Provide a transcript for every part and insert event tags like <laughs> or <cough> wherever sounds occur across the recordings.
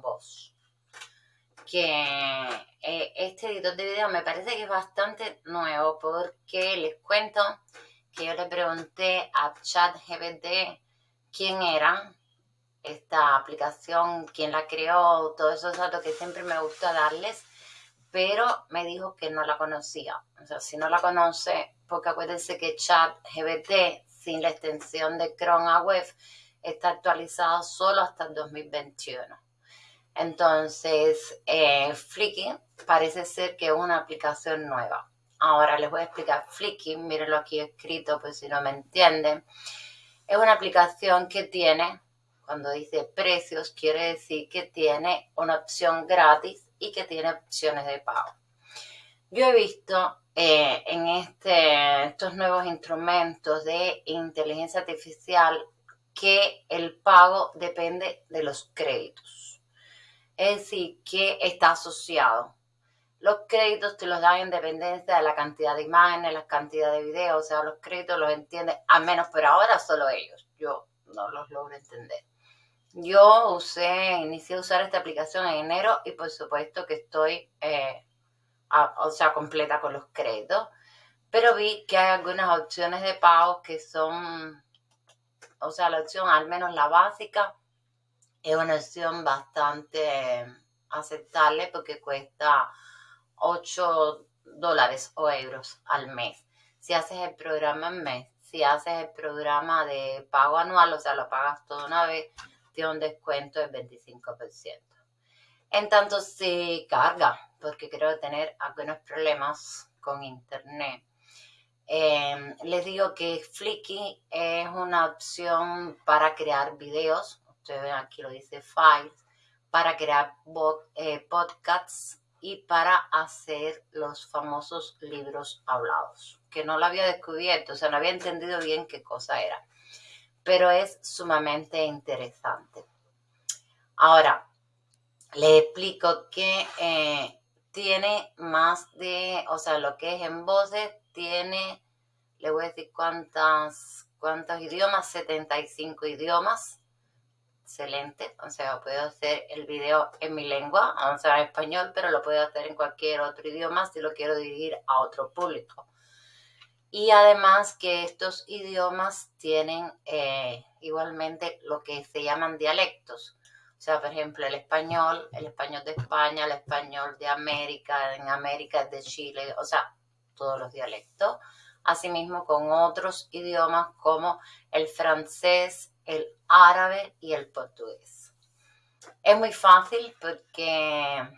voz. Que eh, este editor de video me parece que es bastante nuevo porque les cuento que yo le pregunté a ChatGPT quién era esta aplicación, quién la creó, todos esos datos que siempre me gusta darles, pero me dijo que no la conocía. O sea, si no la conoce, porque acuérdense que ChatGPT sin la extensión de Chrome a web está actualizado solo hasta el 2021. Entonces, eh, Flicky parece ser que es una aplicación nueva. Ahora les voy a explicar Flicky, mírenlo aquí escrito, pues si no me entienden. Es una aplicación que tiene, cuando dice precios, quiere decir que tiene una opción gratis y que tiene opciones de pago. Yo he visto eh, en este, estos nuevos instrumentos de inteligencia artificial que el pago depende de los créditos. Es decir, que está asociado. Los créditos te los dan en dependencia de la cantidad de imágenes, la cantidad de videos, o sea, los créditos los entienden, al menos por ahora solo ellos. Yo no los logro entender. Yo usé, inicié a usar esta aplicación en enero y por supuesto que estoy eh, o sea, completa con los créditos. Pero vi que hay algunas opciones de pago que son, o sea, la opción, al menos la básica, es una opción bastante aceptable porque cuesta 8 dólares o euros al mes. Si haces el programa en mes, si haces el programa de pago anual, o sea, lo pagas toda una vez, tiene un descuento del 25%. En tanto se carga, porque creo tener algunos problemas con internet. Em, les digo que Flicky es una opción para crear videos. Ustedes ven aquí lo dice Files, para crear eh, podcasts y para hacer los famosos libros hablados, que no lo había descubierto, o sea, no había entendido bien qué cosa era, pero es sumamente interesante. Ahora, le explico que eh, tiene más de, o sea, lo que es en voces, tiene, le voy a decir cuántas, cuántos idiomas, 75 idiomas. Excelente, o sea, puedo hacer el video en mi lengua, o sea, en español, pero lo puedo hacer en cualquier otro idioma si lo quiero dirigir a otro público. Y además que estos idiomas tienen eh, igualmente lo que se llaman dialectos. O sea, por ejemplo, el español, el español de España, el español de América, en América de Chile, o sea, todos los dialectos. Asimismo con otros idiomas como el francés, el árabe y el portugués. Es muy fácil porque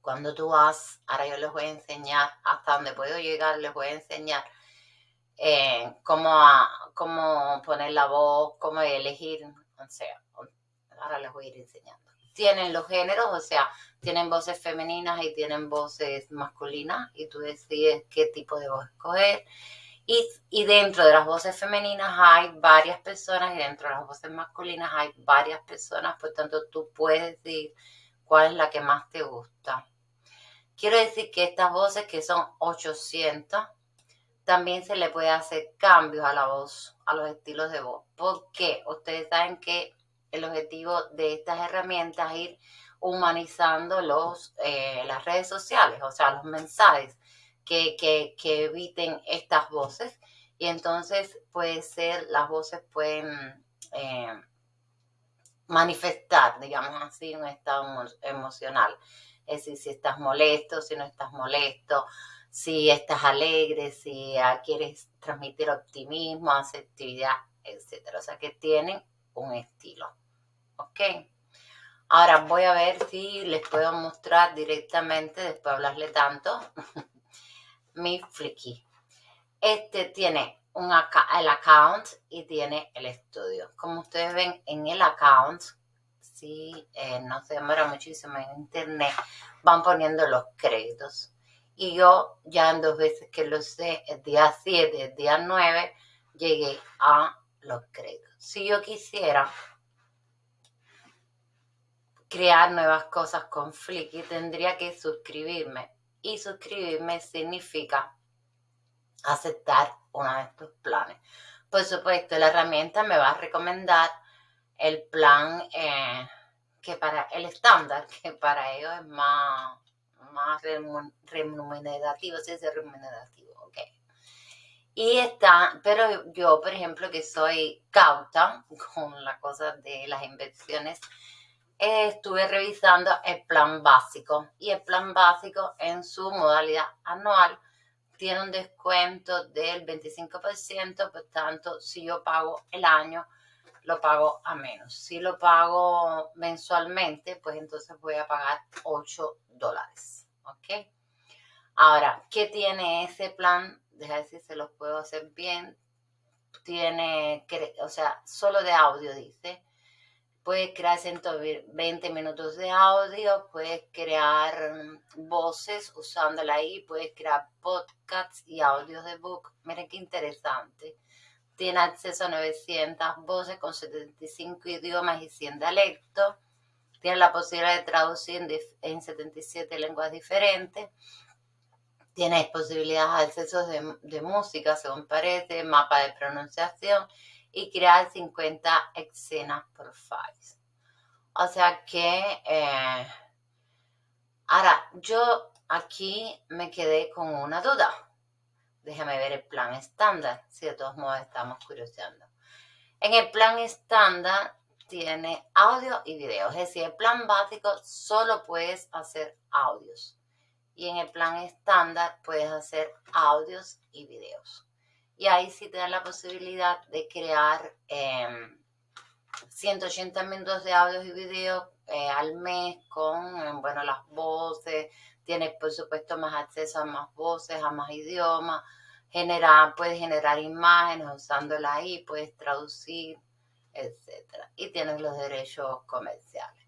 cuando tú vas, ahora yo les voy a enseñar hasta donde puedo llegar, les voy a enseñar eh, cómo, cómo poner la voz, cómo elegir, o sea, ahora les voy a ir enseñando. Tienen los géneros, o sea, tienen voces femeninas y tienen voces masculinas y tú decides qué tipo de voz escoger. Y, dentro de las voces femeninas hay varias personas y dentro de las voces masculinas hay varias personas, por tanto tú puedes decir cuál es la que más te gusta. Quiero decir que estas voces, que son 800, también se le puede hacer cambios a la voz, a los estilos de voz. porque Ustedes saben que el objetivo de estas herramientas es ir humanizando los, eh, las redes sociales, o sea, los mensajes que, eviten estas voces. Y entonces puede ser, las voces pueden eh, manifestar, digamos así, un estado emocional. Es decir, si estás molesto, si no estás molesto, si estás alegre, si quieres transmitir optimismo, asertividad, etc. O sea, que tienen un estilo. ¿Ok? Ahora voy a ver si les puedo mostrar directamente, después de hablarle tanto, <laughs> mi Flicky. Este tiene un el account y tiene el estudio. Como ustedes ven en el account, si eh, no se demora muchísimo en internet, van poniendo los créditos. Y yo ya en dos veces que lo sé, el día 7, el día 9, llegué a los créditos. Si yo quisiera crear nuevas cosas con Flickr, tendría que suscribirme. Y suscribirme significa aceptar uno de estos planes. Por supuesto, la herramienta me va a recomendar el plan eh, que para el estándar, <laughs> que para ellos es más, más remunerativo, sí, es remunerativo, ok. Y está, pero yo, por ejemplo, que soy cauta <laughs> con la cosa de las inversiones, estuve revisando el plan básico y el plan básico en su modalidad anual tiene un descuento del 25%, por tanto, si yo pago el año, lo pago a menos. Si lo pago mensualmente, pues entonces voy a pagar 8 dólares. ¿Ok? Ahora, ¿qué tiene ese plan? Deja ver si se los puedo hacer bien. Tiene, o sea, solo de audio dice. Puedes crear 120 minutos de audio, puedes crear mm, voces usándola ahí, puedes crear podcasts y audios de book. Miren qué interesante tiene acceso a 900 voces con 75 idiomas y 100 dialectos. Tiene la posibilidad de traducir en 77 lenguas diferentes. Tiene posibilidades de acceso de, música, según parece, mapa de pronunciación y crear 50 escenas por files. O sea que, eh, ahora, yo aquí me quedé con una duda Déjame ver el plan estándar, si de todos modos estamos curioseando. En el plan estándar tiene audio y video, es decir, el plan básico solo puedes hacer audios. Y en el plan estándar puedes hacer audios y videos. Y ahí sí te dan la posibilidad de crear 180 em, minutos de audios y videos eh, al mes con, em, bueno, las voces, tienes por supuesto más acceso a más voces, a más idiomas, generar, puedes generar imágenes usándola ahí, puedes traducir, etc. Y tienes los derechos comerciales.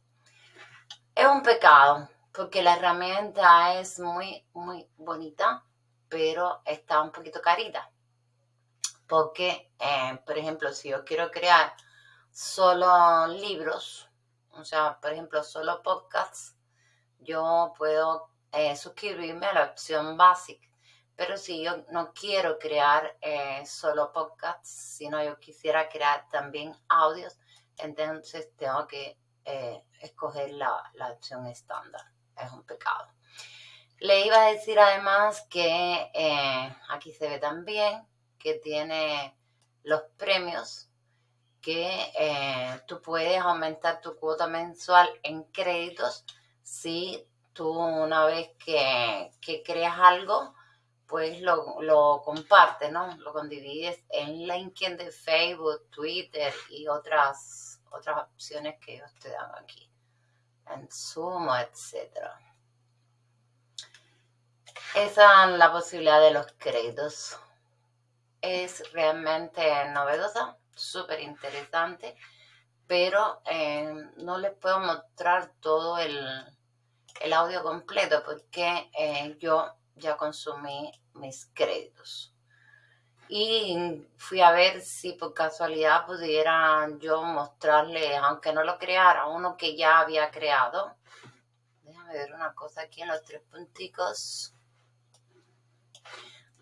Es un pecado porque la herramienta es muy, muy bonita, pero está un poquito carita. Porque, eh, por ejemplo, si yo quiero crear solo libros, o sea, por ejemplo, solo podcasts, yo puedo eh, suscribirme a la opción básica. Pero si yo no quiero crear eh, solo podcasts, sino yo quisiera crear también audios, entonces tengo que escoger la, opción estándar. Es un pecado. Le iba a decir además que aquí se ve también que tiene los premios que tú puedes aumentar tu cuota mensual en créditos si tú una vez que, creas algo, pues lo, lo compartes, ¿no? Lo condivides en LinkedIn de Facebook, Twitter y otras, otras opciones que ellos te dan aquí. En Zoom, etc. Esa es la posibilidad de los créditos. Es realmente novedosa, súper interesante, pero eh, no les puedo mostrar todo el, el audio completo porque eh, yo ya consumí mis créditos. Y fui a ver si por casualidad pudiera yo mostrarle, aunque no lo creara, uno que ya había creado. Déjame ver una cosa aquí en los tres punticos.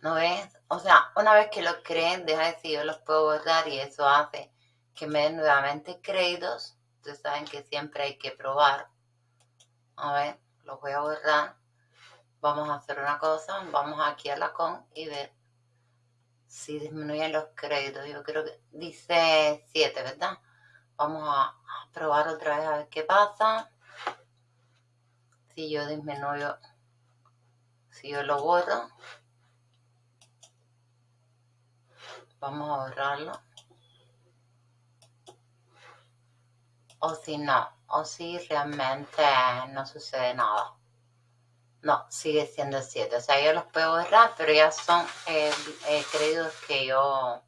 ¿No ves? O sea, una vez que los creen, deja de decir, yo los puedo borrar y eso hace que me den nuevamente créditos. Ustedes saben que siempre hay que probar. A ver los voy a borrar. Vamos a hacer una cosa, vamos aquí a la con y ver si disminuyen los créditos. Yo creo que dice 7, ¿verdad? Vamos a probar otra vez a ver qué pasa. Si yo disminuyo, si yo lo borro, vamos a borrarlo. O si no, o si realmente no sucede nada. No, sigue siendo 7. O sea, yo los puedo borrar, pero ya son eh, eh, créditos que yo,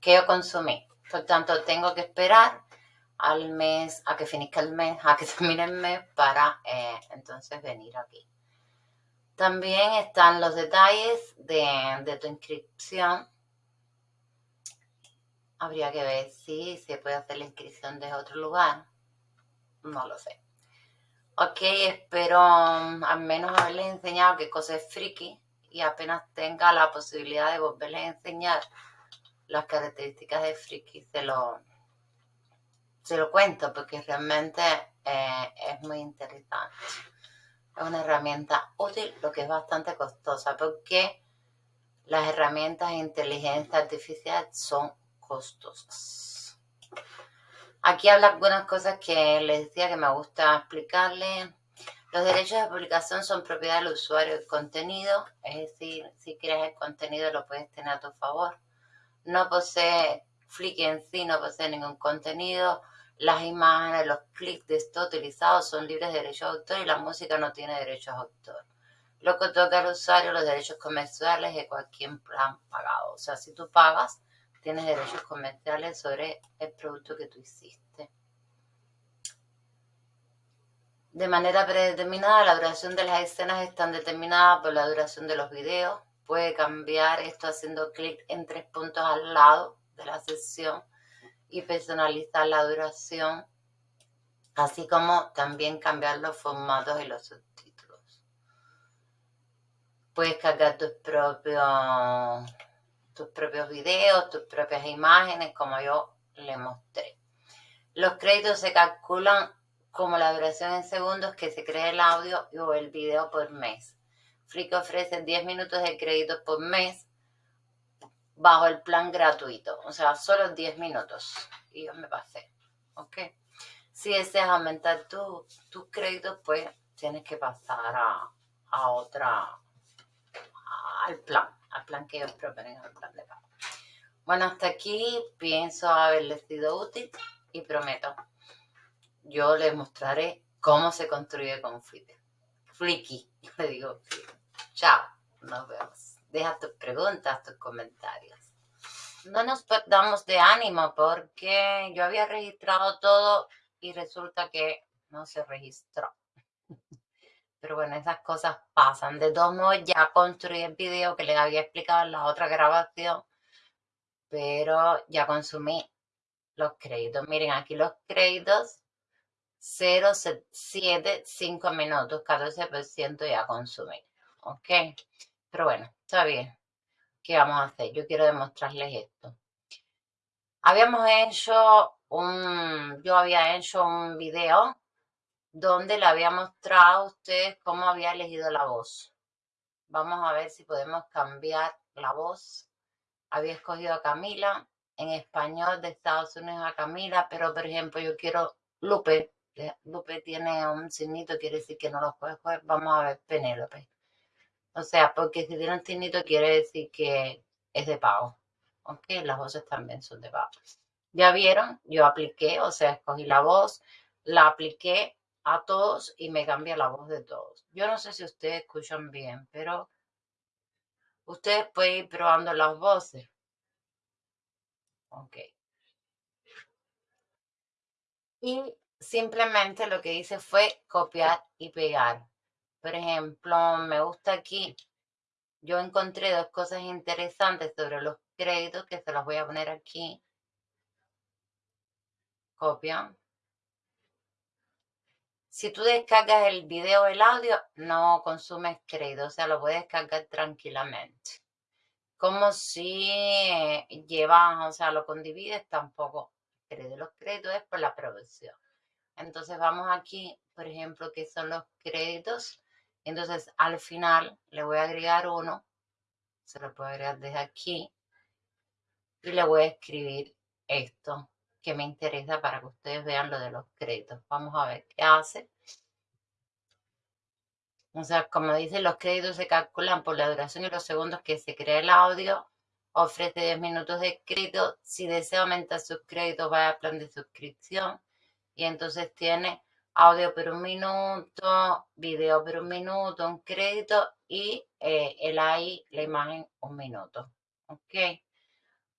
que yo consumí. Por tanto, tengo que esperar al mes, a que finizca el mes, a que <laughs> termine el mes para eh, entonces venir aquí. También están los detalles de, de, tu inscripción. Habría que ver si se puede hacer la inscripción desde otro lugar no lo sé. Ok, espero um, al menos haberles enseñado qué cosa es friki y apenas tenga la posibilidad de volverles a enseñar, las características de Friki se lo, se lo cuento porque realmente eh, es muy interesante. Es una herramienta útil, lo que es bastante costosa porque las herramientas de inteligencia artificial son costosas. Aquí habla algunas cosas que les decía que me gusta explicarles. Los derechos de publicación son propiedad del usuario del contenido, es decir, si creas el contenido lo puedes tener a tu favor. No posee, Flickr en sí no posee ningún contenido. Las imágenes, los clics de esto utilizados son libres de derechos de autor y la música no tiene derechos de autor. Lo que toca al usuario los derechos comerciales de cualquier plan pagado. O sea, si tú pagas, tienes derechos comerciales sobre el producto que tú hiciste. De manera predeterminada, la duración de las escenas están determinadas por la duración de los videos. Puede cambiar esto haciendo clic en tres puntos al lado de la sesión y personalizar la duración, así como también cambiar los formatos y los subtítulos. Puedes cargar tus propios, tus propios videos, tus propias imágenes, como yo le mostré. Los créditos se calculan como la duración en segundos que se crea el audio o el video por mes. Flick ofrece 10 minutos de créditos por mes bajo el plan gratuito, o sea, solo 10 minutos. Y yo me pasé, ¿ok? Si deseas aumentar tus créditos, pues tienes que pasar a, a otra, al plan, proponen, al plan de pago. Bueno, hasta aquí pienso haberles sido útil y prometo yo les mostraré cómo se construye con Flickr. Flicky, <laughs> le digo. Chao, nos vemos. Deja tus preguntas, tus comentarios. No nos perdamos de ánimo porque yo había registrado todo y resulta que no se registró. Pero bueno, esas cosas pasan. De todos modos, ya construí el video que les había explicado en la otra grabación, pero ya consumí los créditos. Miren, aquí los créditos 0,75 minutos, 14% ya consumir. ¿Ok? Pero bueno, está bien. ¿Qué vamos a hacer? Yo quiero demostrarles esto. Habíamos hecho un, yo había hecho un video donde le había mostrado a ustedes cómo había elegido la voz. Vamos a ver si podemos cambiar la voz. Había escogido a Camila, en español de Estados Unidos a Camila, pero por ejemplo yo quiero Lupe, Lupe tiene un signito, quiere decir que no lo puedes coger. Vamos a ver Penélope. O sea, porque si tiene un signito quiere decir que es de pago. Ok, las voces también son de pago. Ya vieron, yo apliqué, o sea, escogí la voz, la apliqué a todos y me cambia la voz de todos. Yo no sé si ustedes escuchan bien, pero ustedes pueden ir probando las voces. Ok. Y simplemente lo que hice fue copiar y pegar. Por ejemplo, me gusta aquí, yo encontré dos cosas interesantes sobre los créditos que se los voy a poner aquí. Copia. Si tú descargas el video o el audio, no consumes crédito, o sea, lo puedes descargar tranquilamente. Como si eh, llevas, o sea, lo condivides, tampoco crédito. Los créditos es por la producción. Entonces vamos aquí, por ejemplo, que son los créditos. Entonces al final le voy a agregar uno. Se lo puedo agregar desde aquí. Y le voy a escribir esto que me interesa para que ustedes vean lo de los créditos. Vamos a ver qué hace. O sea, como dice, los créditos se calculan por la duración y los segundos que se crea el audio. Ofrece 10 minutos de crédito. Si desea aumentar sus créditos, vaya a plan de suscripción y entonces tiene audio por un minuto, video por un minuto, un crédito y eh, el AI, la imagen, un minuto. Ok.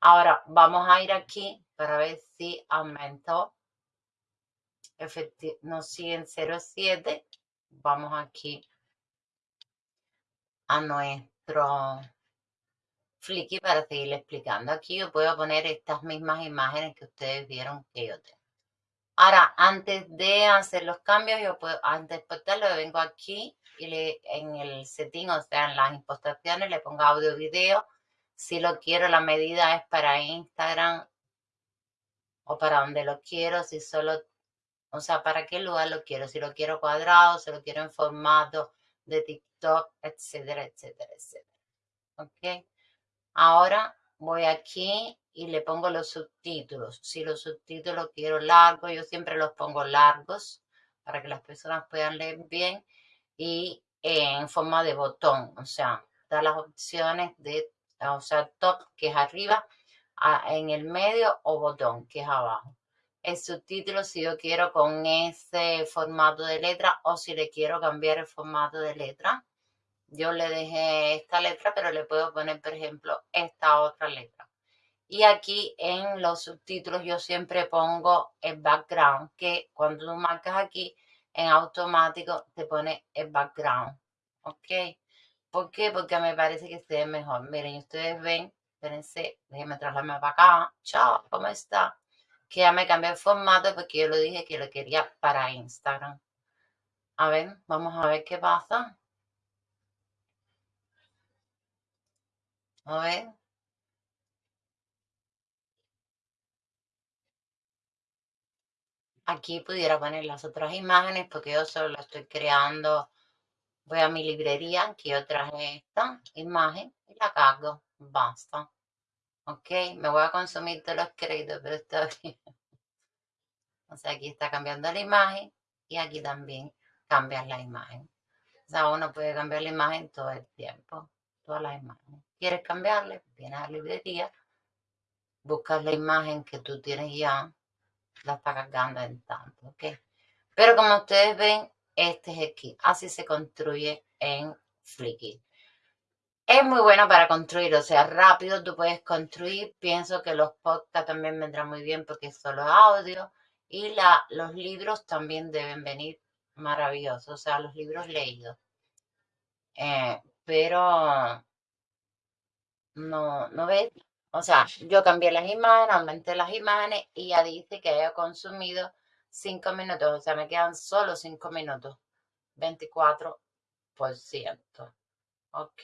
Ahora vamos a ir aquí para ver si aumentó. no sigue en 0.7. Vamos aquí a nuestro Flicky para seguir explicando. Aquí yo puedo poner estas mismas imágenes que ustedes vieron que yo tengo. Ahora, antes de hacer los cambios, yo puedo, antes de exportarlo, vengo aquí y le, en el setting, o sea, en las importaciones, le pongo audio video. Si lo quiero, la medida es para Instagram o para donde lo quiero, si solo, o sea, para qué lugar lo quiero, si lo quiero cuadrado, si lo quiero en formato de TikTok, etcétera, etcétera, etcétera. ¿Ok? Ahora voy aquí y le pongo los subtítulos. Si los subtítulos quiero largos, yo siempre los pongo largos para que las personas puedan leer bien y en forma de botón, o sea, da las opciones de, o sea, top que es arriba, en el medio o botón que es abajo. El subtítulo si yo quiero con ese formato de letra o si le quiero cambiar el formato de letra. Yo le dejé esta letra, pero le puedo poner, por ejemplo, esta otra letra. Y aquí en los subtítulos yo siempre pongo el background, que cuando tú marcas aquí, en automático te pone el background. ¿Ok? ¿Por qué? Porque me parece que se ve mejor. Miren, ustedes ven, espérense, déjenme trasladarme para acá. Chao, ¿cómo está? Que ya me cambié el formato porque yo lo dije que lo quería para Instagram. A ver, vamos a ver qué pasa. A ver. Aquí pudiera poner las otras imágenes porque yo solo lo estoy creando. Voy a mi librería, que yo traje esta imagen y la cargo. Basta. Ok, me voy a consumir todos los créditos, pero está bien. <laughs> O sea, aquí está cambiando la imagen y aquí también cambias la imagen. O sea, uno puede cambiar la imagen todo el tiempo, todas las imágenes. ¿Quieres cambiarle? Vienes a la librería, buscas la imagen que tú tienes ya la está cargando en tanto, ¿ok? Pero como ustedes ven, este es el kit. Así se construye en Flickr. Es muy bueno para construir, o sea, rápido tú puedes construir. Pienso que los podcasts también vendrán muy bien porque es solo audio. Y la, los libros también deben venir maravillosos, o sea, los libros leídos. Eh, pero no, no ves, o sea, yo cambié las imágenes, aumenté las imágenes y ya dice que haya consumido 5 minutos. O sea, me quedan solo 5 minutos. 24%. ¿Ok?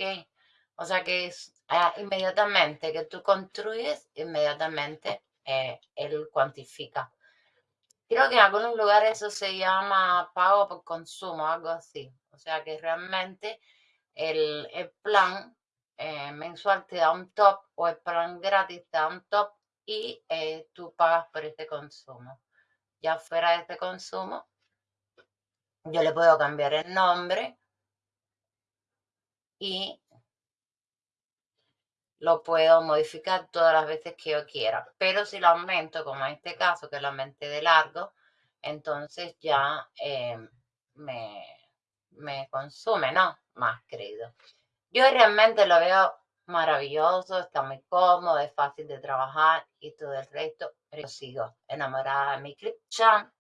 O sea que es ah, inmediatamente que tú construyes, inmediatamente eh, él cuantifica. Creo que en algunos lugares eso se llama pago por consumo, algo así. O sea que realmente el, el plan eh, mensual te da un top o el plan gratis te da un top y eh, tú pagas por este consumo. Ya fuera de este consumo, yo le puedo cambiar el nombre y lo puedo modificar todas las veces que yo quiera. Pero si lo aumento, como en este caso, que lo aumenté de largo, entonces ya eh, me, me consume, ¿no? Más crédito. Yo realmente lo veo maravilloso, está muy cómodo, es fácil de trabajar y todo el resto. Pero yo sigo enamorada de mi Chan,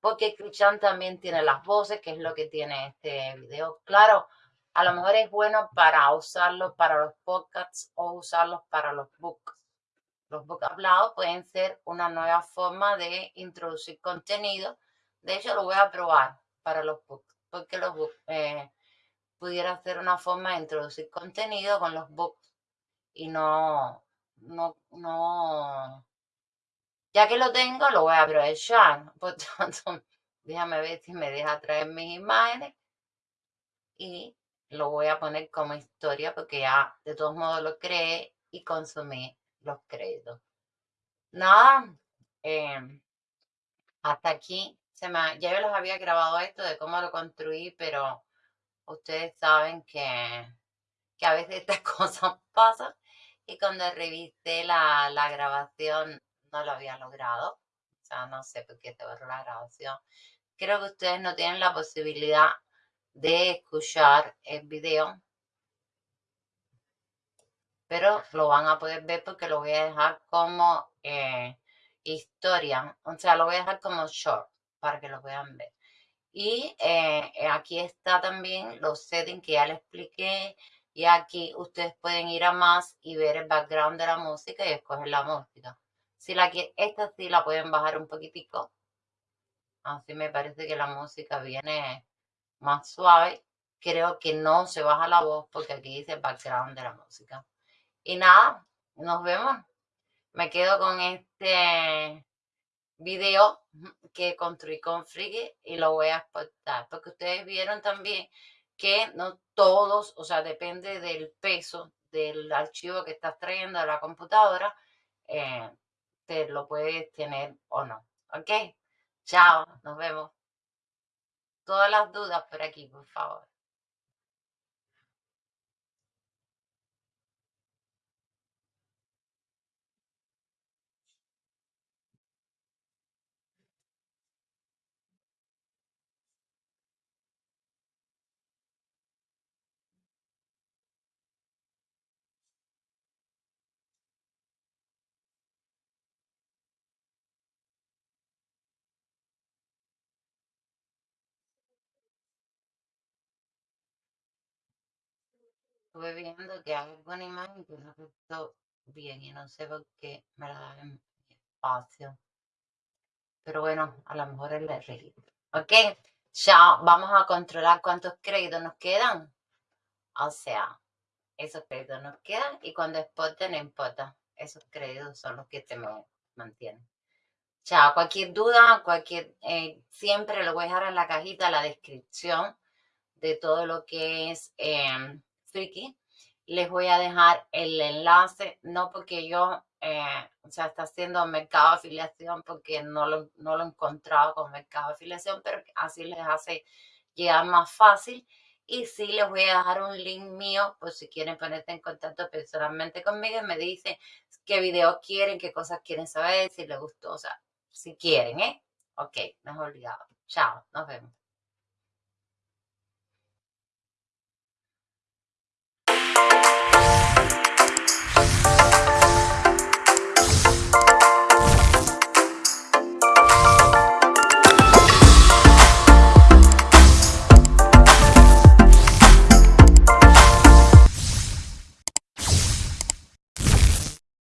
porque Chan también tiene las voces, que es lo que tiene este video. Claro, a lo mejor es bueno para usarlo para los podcasts o usarlos para los books. Los books hablados pueden ser una nueva forma de introducir contenido. De hecho, lo voy a probar para los books, porque los books... Eh, pudiera ser una forma de introducir contenido con los books y no, no, no, ya que lo tengo, lo voy a aprovechar. <laughs> Por tanto, déjame ver si me deja traer mis imágenes y lo voy a poner como historia porque ya de todos modos lo creé y consumí los créditos. Nada, em, hasta aquí. Se me, ya yo los había grabado esto de cómo lo construí, pero ustedes saben que, que a veces estas <laughs> cosas pasan y cuando revisé la, la grabación no lo había logrado. O sea, no sé por qué se borró la grabación. Creo que ustedes no tienen la posibilidad de escuchar el video, pero lo van a poder ver porque lo voy a dejar como eh, historia, o sea, lo voy a dejar como short para que lo puedan ver. Y eh, eh, aquí está también los settings que ya les expliqué. Y aquí ustedes pueden ir a más y ver el background de la música y escoger la música. Si la esta sí la pueden bajar un poquitico. Así me parece que la música viene más suave. Creo que no se baja la voz porque aquí dice background de la música. Y nada, nos vemos. Me quedo con este video que construí con Friki y lo voy a exportar porque ustedes vieron también que no todos, o sea, depende del peso del archivo que estás trayendo a la computadora, eh, te lo puedes tener o no. ¿Ok? Chao, nos vemos. Todas las dudas por aquí, por favor. Estuve viendo que hay alguna imagen que no visto bien y no sé por qué me la da en espacio. Pero bueno, a lo mejor es el registro. Ok, ya vamos a controlar cuántos créditos nos quedan. O sea, esos créditos nos quedan y cuando exporte no importa. Esos créditos son los que te mantienen. Chao, cualquier duda, cualquier, eh, siempre lo voy a dejar en la cajita la descripción de todo lo que es eh, Friki. Les voy a dejar el enlace, no porque yo, eh, o sea, está haciendo mercado de afiliación porque no lo, no lo he encontrado con mercado de afiliación, pero así les hace llegar más fácil. Y sí les voy a dejar un link mío por si quieren ponerte en contacto personalmente conmigo y me dicen qué video quieren, qué cosas quieren saber, si les gustó, o sea, si quieren, ¿eh? Ok, no es obligado. Chao, nos vemos.